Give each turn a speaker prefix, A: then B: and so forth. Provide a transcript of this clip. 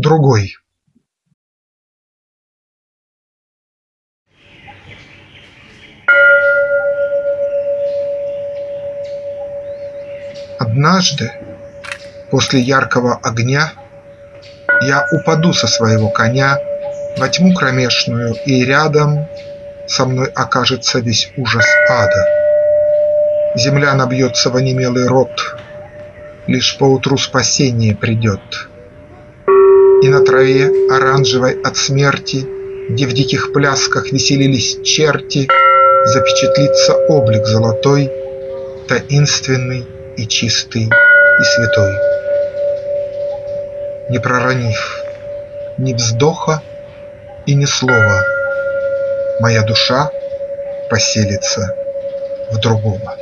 A: другой. Однажды, после яркого огня, Я упаду со своего коня Во тьму кромешную, и рядом Со мной окажется весь ужас ада. Земля набьется в онемелый рот, Лишь поутру спасение придет. И на траве, оранжевой от смерти, Где в диких плясках веселились черти, Запечатлится облик золотой, Таинственный и чистый и святой. Не проронив ни вздоха и ни слова, Моя душа поселится в другого.